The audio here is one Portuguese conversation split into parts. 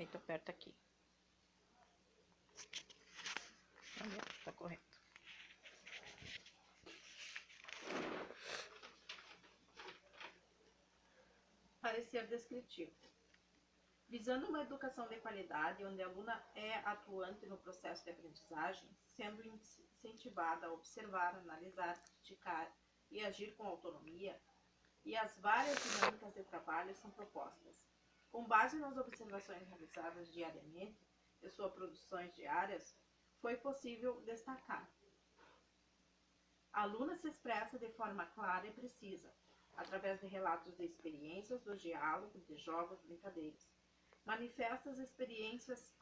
Aí tu aperta aqui. Olha, tá correto. Parecer descritivo. Visando uma educação de qualidade, onde a aluna é atuante no processo de aprendizagem, sendo incentivada a observar, analisar, criticar e agir com autonomia, e as várias dinâmicas de trabalho são propostas. Com base nas observações realizadas diariamente e suas produções diárias, foi possível destacar. A aluna se expressa de forma clara e precisa, através de relatos de experiências, do diálogo, de jogos, brincadeiras. Manifesta as experiências,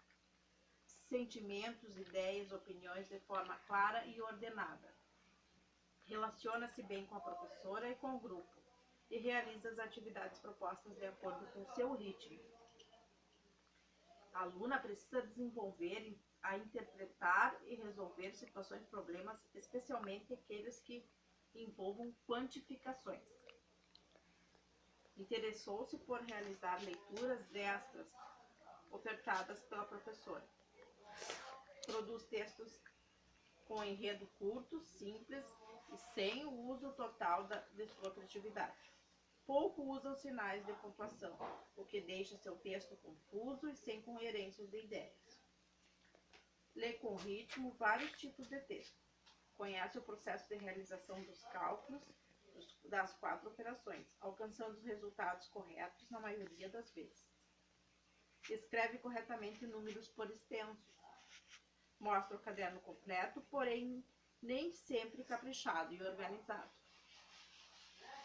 sentimentos, ideias, opiniões de forma clara e ordenada. Relaciona-se bem com a professora e com o grupo e realiza as atividades propostas de acordo com seu ritmo. A aluna precisa desenvolver a interpretar e resolver situações e problemas, especialmente aqueles que envolvam quantificações. Interessou-se por realizar leituras destras ofertadas pela professora. Produz textos com enredo curto, simples e sem o uso total da, de sua criatividade. Pouco usa os sinais de pontuação, o que deixa seu texto confuso e sem coerências de ideias. Lê com ritmo vários tipos de texto. Conhece o processo de realização dos cálculos das quatro operações, alcançando os resultados corretos na maioria das vezes. Escreve corretamente números por extenso. Mostra o caderno completo, porém nem sempre caprichado e organizado.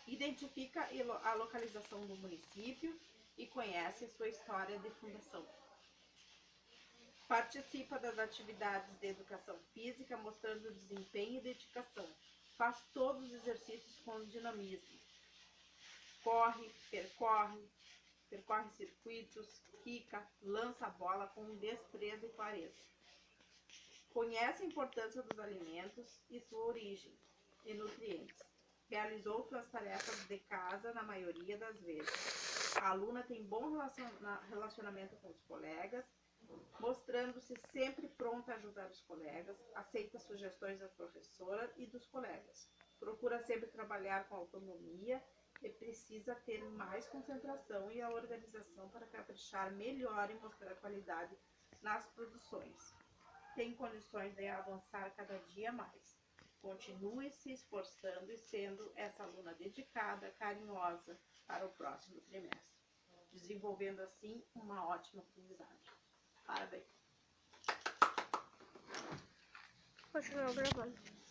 Identifica a localização do município e conhece sua história de fundação. Participa das atividades de educação física, mostrando desempenho e dedicação. Faz todos os exercícios com dinamismo. Corre, percorre, percorre circuitos, quica, lança a bola com destreza e clareza. Conhece a importância dos alimentos e sua origem e nutrientes. Realizou suas tarefas de casa na maioria das vezes. A aluna tem bom relacionamento com os colegas, mostrando-se sempre pronta a ajudar os colegas, aceita sugestões da professora e dos colegas. Procura sempre trabalhar com autonomia e precisa ter mais concentração e a organização para caprichar melhor e mostrar qualidade nas produções tem condições de avançar cada dia mais. Continue se esforçando e sendo essa aluna dedicada, carinhosa para o próximo trimestre, desenvolvendo assim uma ótima aprendizagem. Parabéns! Continuar gravando.